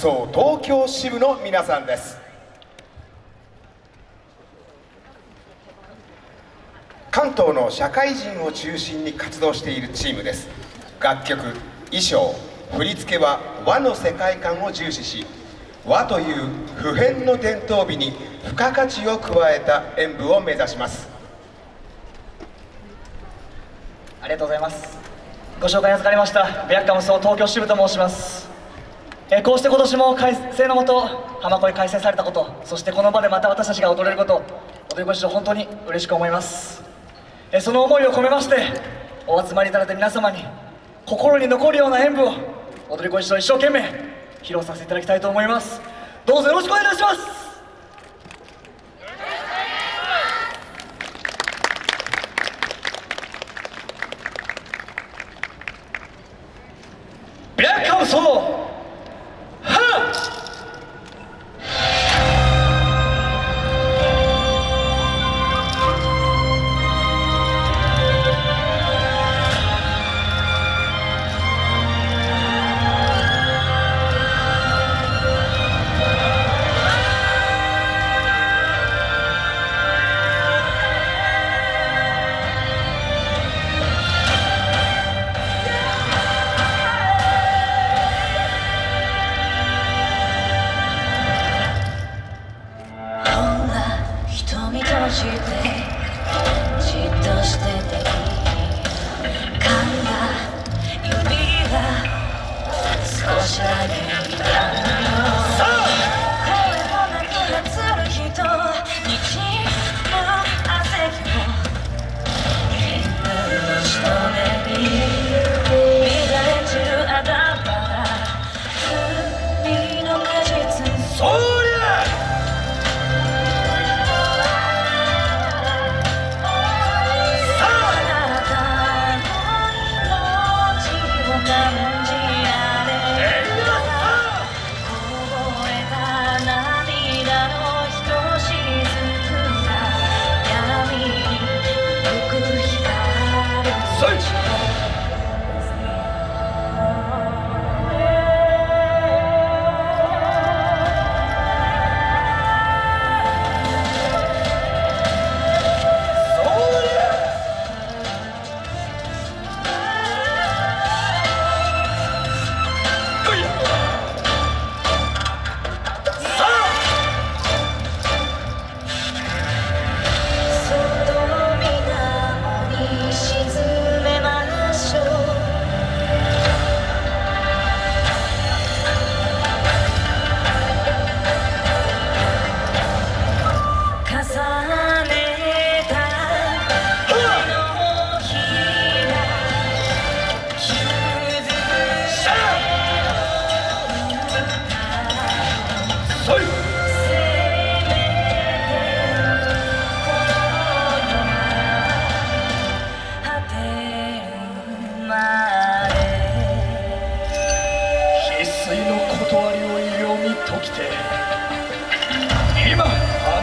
そう東京支部の皆さんです。関東の社会人を中心に活動しているチームです。楽曲衣装振り付けは和の世界観を重視し和という普遍の伝統美に付加価値を加えた演舞を目指します。ありがとうございます。ご紹介預かりましたベアッカムソ東京支部と申します。えこうして今年も改正のもと浜恋開催されたことそしてこの場でまた私たちが踊れること踊り子一同本当に嬉しく思います。えその思いを込めましてお集まりいただいた皆様に心に残るような演舞を踊り子一同一生懸命披露させていただきたいと思います。どうぞよろしくお願いいたします。ブラックハウス少しだけ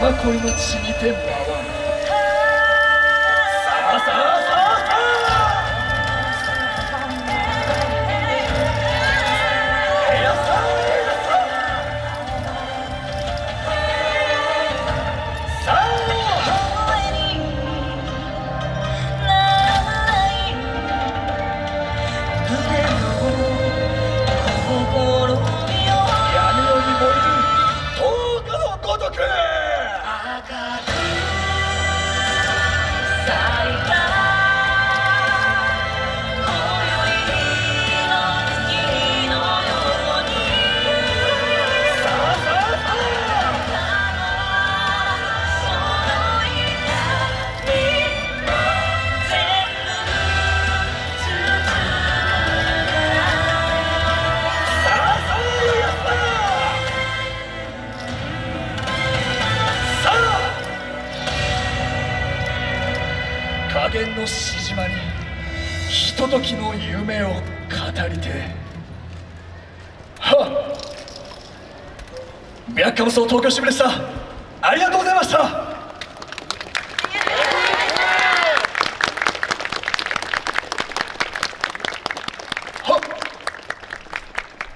浜恋の地にて舞加減のしじまにひとときの夢を語りてはっ。ビアッカムソ東京支部でした。ありがとうございました。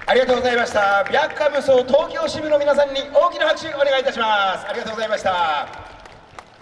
ありがとうございました。ビャッカムソ東京支部の皆さんに大きな拍手お願いいたします。ありがとうございました。